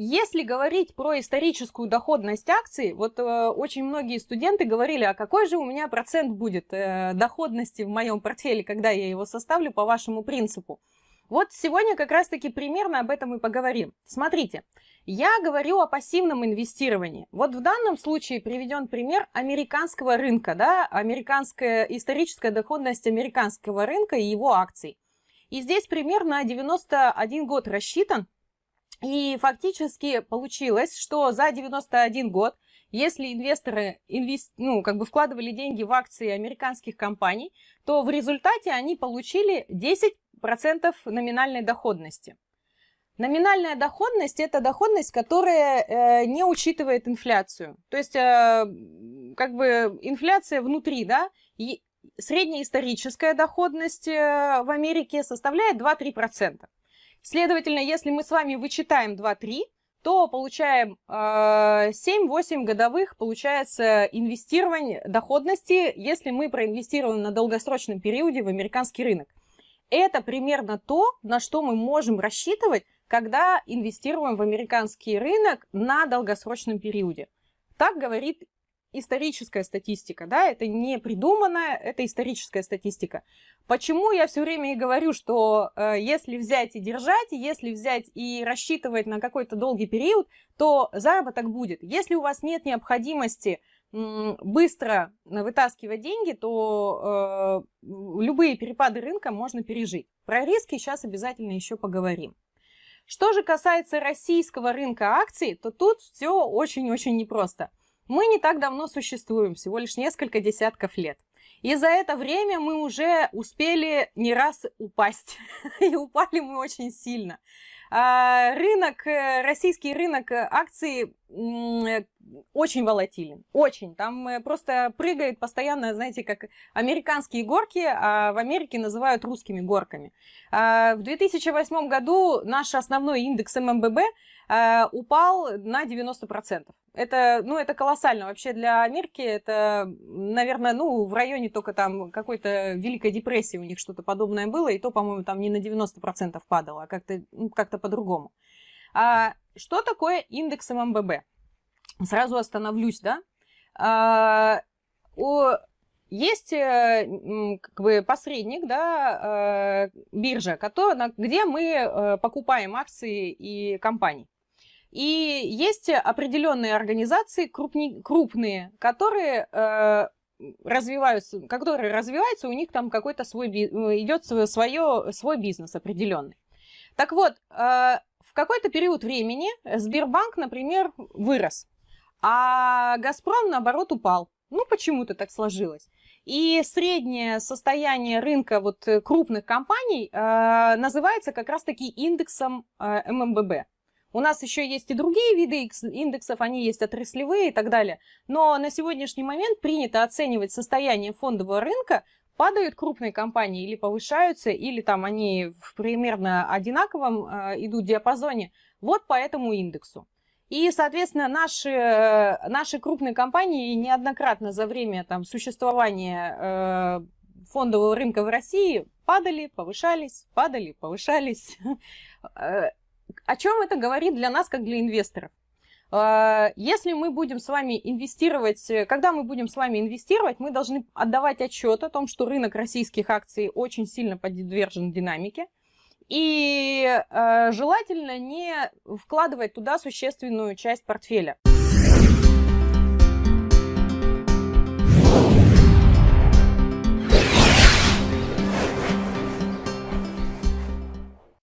если говорить про историческую доходность акций, вот э, очень многие студенты говорили, а какой же у меня процент будет э, доходности в моем портфеле, когда я его составлю по вашему принципу. Вот сегодня как раз-таки примерно об этом и поговорим. Смотрите, я говорю о пассивном инвестировании. Вот в данном случае приведен пример американского рынка, да, американская историческая доходность американского рынка и его акций. И здесь примерно 91 год рассчитан, и фактически получилось, что за 91 год, если инвесторы инвест... ну, как бы вкладывали деньги в акции американских компаний, то в результате они получили 10% номинальной доходности. Номинальная доходность – это доходность, которая э, не учитывает инфляцию. То есть, э, как бы инфляция внутри, да, и среднеисторическая доходность э, в Америке составляет 2-3%. Следовательно, если мы с вами вычитаем 2-3, то получаем э, 7-8 годовых, получается, инвестирование доходности, если мы проинвестируем на долгосрочном периоде в американский рынок. Это примерно то, на что мы можем рассчитывать, когда инвестируем в американский рынок на долгосрочном периоде. Так говорит историческая статистика, да, это не придуманная, это историческая статистика. Почему я все время и говорю, что э, если взять и держать, если взять и рассчитывать на какой-то долгий период, то заработок будет. Если у вас нет необходимости быстро вытаскивать деньги, то э, любые перепады рынка можно пережить. Про риски сейчас обязательно еще поговорим. Что же касается российского рынка акций, то тут все очень-очень непросто. Мы не так давно существуем, всего лишь несколько десятков лет. И за это время мы уже успели не раз упасть. И упали мы очень сильно. А, рынок, э, российский рынок акций очень волатилен, очень. Там э, просто прыгает постоянно, знаете, как американские горки, а в Америке называют русскими горками. А, в 2008 году наш основной индекс ММББ упал на 90%. Это, ну, это колоссально. Вообще для Америки это, наверное, ну, в районе только там какой-то Великой депрессии у них что-то подобное было, и то, по-моему, там не на 90% падало, а как-то ну, как по-другому. А что такое индекс ММББ? Сразу остановлюсь, да? А, о, есть э, как бы посредник, да, э, биржа, который, где мы э, покупаем акции и компании. И есть определенные организации крупни, крупные, которые развиваются, которые развиваются, у них там какой-то свой идет свое, свой бизнес определенный. Так вот, в какой-то период времени Сбербанк, например, вырос а «Газпром», наоборот, упал. Ну, почему-то так сложилось. И среднее состояние рынка вот э, крупных компаний э, называется как раз-таки индексом э, ММББ. У нас еще есть и другие виды индексов, они есть отраслевые и так далее. Но на сегодняшний момент принято оценивать состояние фондового рынка, падают крупные компании или повышаются, или там они в примерно одинаковом э, идут диапазоне, вот по этому индексу. И, соответственно, наши, э, наши крупные компании неоднократно за время там, существования э, фондового рынка в России падали, повышались, падали, повышались. Э, о чем это говорит для нас, как для инвесторов? Э, если мы будем с вами инвестировать, когда мы будем с вами инвестировать, мы должны отдавать отчет о том, что рынок российских акций очень сильно подвержен динамике. И э, желательно не вкладывать туда существенную часть портфеля.